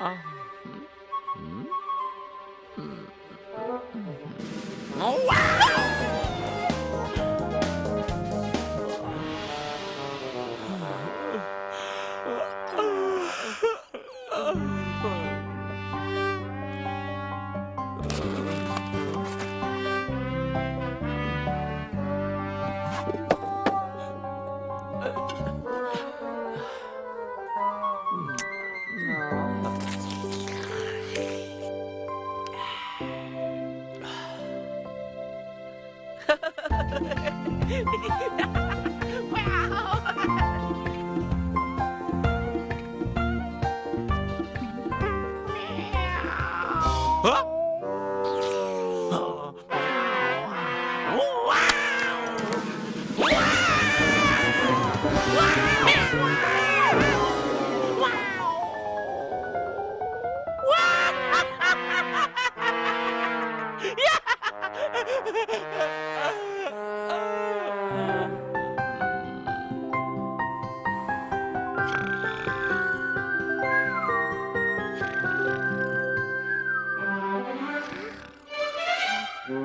à. Oh, Hehehehe Thế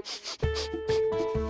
うん。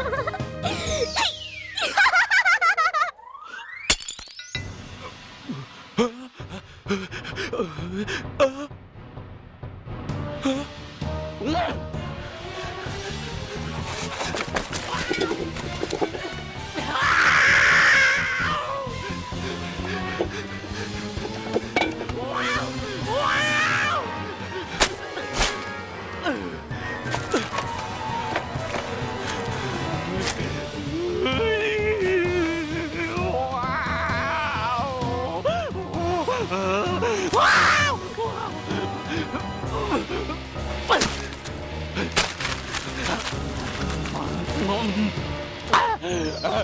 Ah!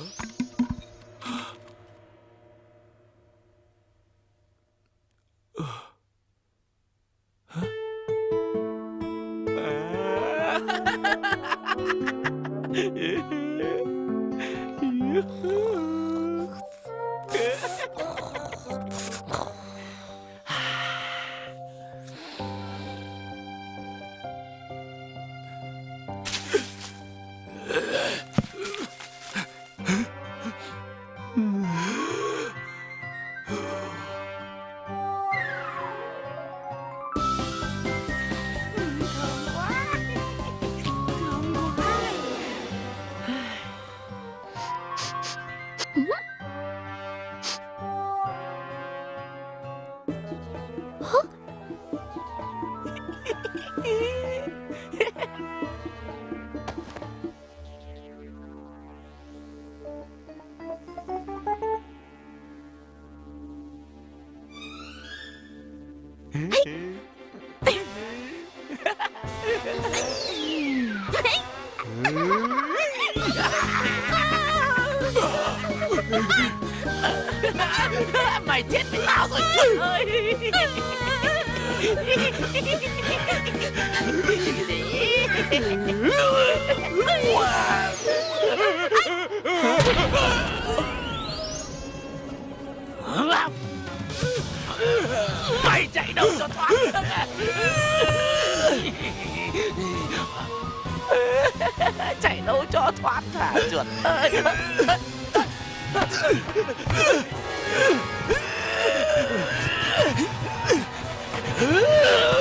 ¿no? Mày chết với tao rồi trời ơi Mày chạy đâu cho thoát Chạy đâu cho thoát thả chuột ơi Ugh!